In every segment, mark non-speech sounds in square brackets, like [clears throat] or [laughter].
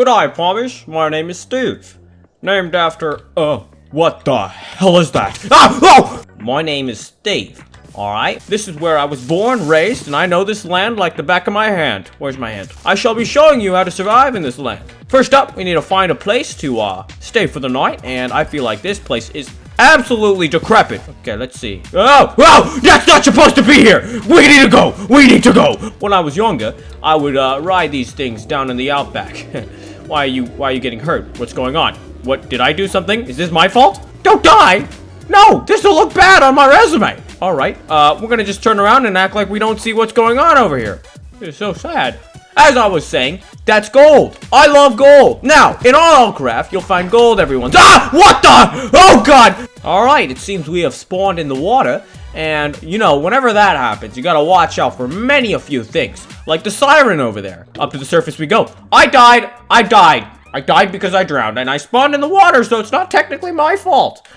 Good eye, Pomish. My name is Steve. Named after, uh, what the hell is that? Ah! Oh! My name is Steve. Alright, this is where I was born, raised, and I know this land like the back of my hand. Where's my hand? I shall be showing you how to survive in this land. First up, we need to find a place to, uh, stay for the night, and I feel like this place is absolutely decrepit. Okay, let's see. Oh, oh, that's not supposed to be here. We need to go. We need to go. When I was younger, I would uh, ride these things down in the outback. [laughs] why are you, why are you getting hurt? What's going on? What, did I do something? Is this my fault? Don't die. No, this will look bad on my resume. All right, uh, we're gonna just turn around and act like we don't see what's going on over here. It's so sad. As I was saying, that's gold. I love gold. Now, in all craft, you'll find gold everyone. Ah! What the? Oh, God! Alright, it seems we have spawned in the water. And, you know, whenever that happens, you gotta watch out for many a few things. Like the siren over there. Up to the surface we go. I died! I died! I died because I drowned, and I spawned in the water, so it's not technically my fault.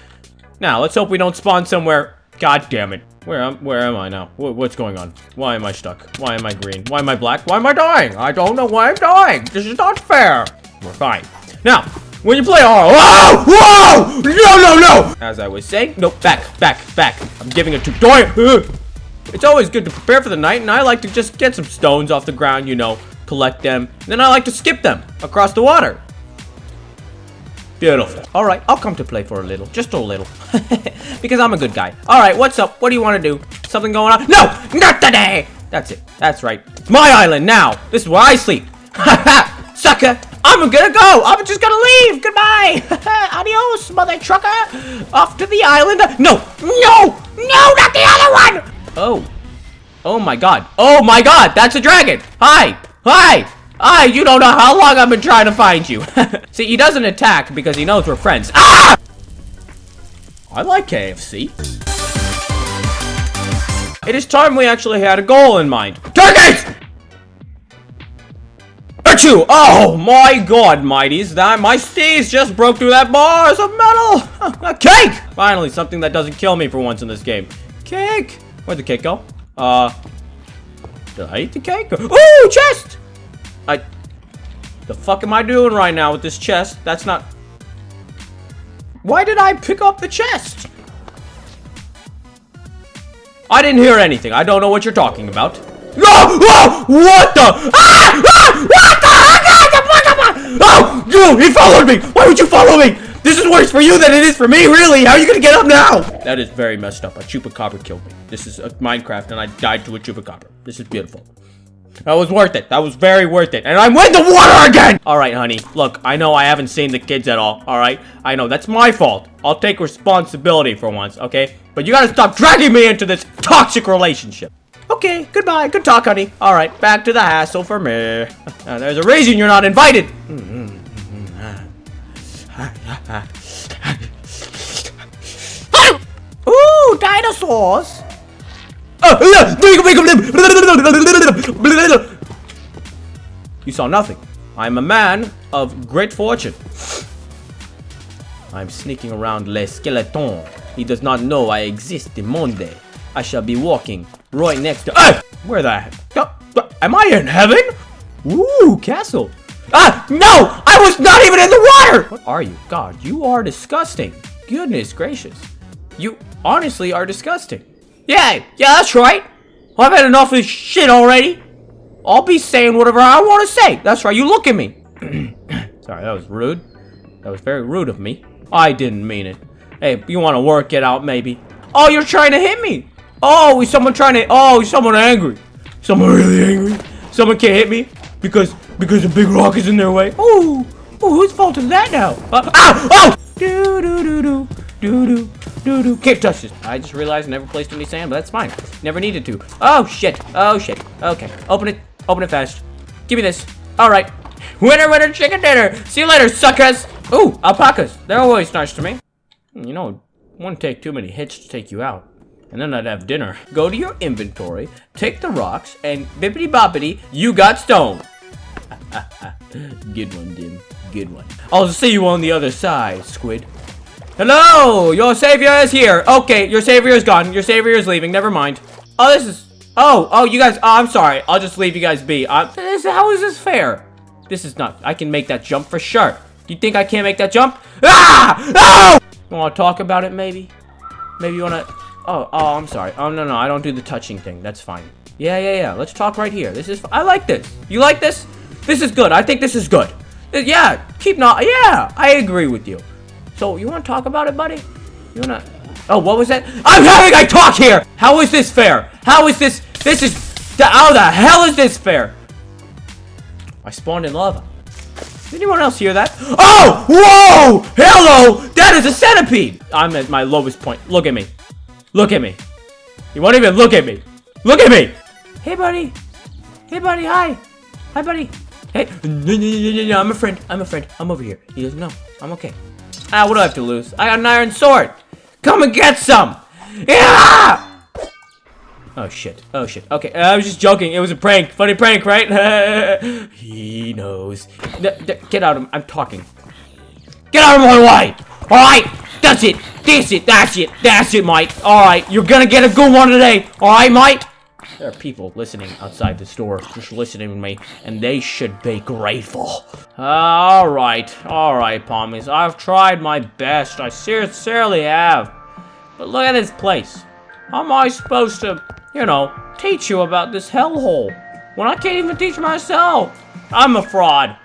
Now, let's hope we don't spawn somewhere... God damn it. Where am, where am I now? what's going on? Why am I stuck? Why am I green? Why am I black? Why am I dying? I don't know why I'm dying. This is not fair. We're fine. Now, when you play horror- Whoa! Oh, whoa! No, no, no! As I was saying- No, back, back, back. I'm giving a tutorial. [laughs] It's always good to prepare for the night, and I like to just get some stones off the ground, you know, collect them. And then I like to skip them across the water. Beautiful. All right, I'll come to play for a little. Just a little. [laughs] because I'm a good guy. All right, what's up? What do you want to do? Something going on? No! Not today! That's it. That's right. It's my island now. This is where I sleep. [laughs] Sucker! I'm gonna go! I'm just gonna leave! Goodbye! [laughs] Adios, mother trucker! Off to the island! No! No! No, not the other one! Oh. Oh my god. Oh my god! That's a dragon! Hi! Hi! Ah, you don't know how long I've been trying to find you. [laughs] See, he doesn't attack because he knows we're friends. Ah! I like KFC. It is time we actually had a goal in mind. Target! Achoo! Oh my god, mighties. That my steez just broke through that bars of metal! [laughs] a cake! Finally, something that doesn't kill me for once in this game. Cake! Where'd the cake go? Uh... Did I eat the cake? Ooh, chest! I... The fuck am I doing right now with this chest? That's not... Why did I pick up the chest? I didn't hear anything. I don't know what you're talking about. No! Oh! What the? Ah! Ah! What the? Oh! You! He followed me! Why would you follow me? This is worse for you than it is for me, really! How are you gonna get up now? That is very messed up. A chupacabra killed me. This is a Minecraft and I died to a chupacabra. This is beautiful. That was worth it. That was very worth it. And I'm in the water again! Alright, honey. Look, I know I haven't seen the kids at all. Alright? I know. That's my fault. I'll take responsibility for once, okay? But you gotta stop dragging me into this toxic relationship. Okay, goodbye. Good talk, honey. Alright, back to the hassle for me. [laughs] Uh, there's a reason you're not invited. [laughs] Ooh, dinosaurs! You saw nothing. I am a man of great fortune. I'm sneaking around Le Skeleton. He does not know I exist in Monde. I shall be walking right next to- ah! Where the? Am I in heaven? Ooh, castle. Ah, no! I was not even in the water! What are you? God, you are disgusting. Goodness gracious. You honestly are disgusting. Yeah, yeah, that's right. I've had enough of this shit already. I'll be saying whatever I want to say. That's right, you look at me. [clears throat] Sorry, that was rude. That was very rude of me. I didn't mean it. Hey, you want to work it out, maybe? Oh, you're trying to hit me. Oh, is someone trying to... Oh, is someone angry. Someone really angry. Someone can't hit me because because a big rock is in their way. Oh, oh, whose fault is that now? Uh, ow! Oh! Do do do do do do do do. Can't touch this. I just realized I never placed any sand, but that's fine. Never needed to. Oh shit. Oh shit. Okay. Open it. Open it fast. Give me this. All right. Winner, winner, chicken dinner. See you later, suckers. Ooh, alpacas. They're always nice to me. Hmm, you know, wouldn't take too many hits to take you out. And then I'd have dinner. [laughs] Go to your inventory, take the rocks, and bippity boppity, you got stone. [laughs] Good one, Dim. Good one. I'll see you on the other side, Squid. Hello! Your savior is here! Okay, your savior is gone. Your savior is leaving. Never mind. Oh, this is... Oh, oh, you guys... Oh, I'm sorry. I'll just leave you guys be. Uh, this, how is this fair? This is not. I can make that jump for sure. Do you think I can't make that jump? Ah! Oh! You want to talk about it, maybe? Maybe you want to... Oh, oh, I'm sorry. Oh, no, no, I don't do the touching thing. That's fine. Yeah, yeah, yeah. Let's talk right here. This is... I like this. You like this? This is good. I think this is good. Uh, Yeah, keep not... Yeah, I agree with you. So, you want to talk about it, buddy? You want to... Oh, what was that? I'm having a talk here! How is this fair? How is this... This is... How the hell is this fair? I spawned in lava. Did anyone else hear that? Oh! Whoa! Hello! That is a centipede! I'm at my lowest point. Look at me. Look at me. You won't even look at me. Look at me! Hey, buddy. Hey, buddy. Hi. Hi, buddy. Hey. No, no, no, no, no. I'm a friend. I'm a friend. I'm over here. He doesn't know. I'm okay. Ah, what do I have to lose? I got an iron sword. Come and get some. Yeah! Oh shit. Oh shit. Okay, I was just joking. It was a prank. Funny prank, right? [laughs] he knows. Get out of I'm talking. Get out of my way! Alright! That's it! That's it! That's it! That's it, mate! Alright, you're gonna get a good one today! Alright, mate? There are people listening outside the store, just listening to me, and they should be grateful. Ah, alright, alright, Pommies. I've tried my best. I sincerely have. But look at this place. How am I supposed to, you know, teach you about this hellhole when I can't even teach myself? I'm a fraud.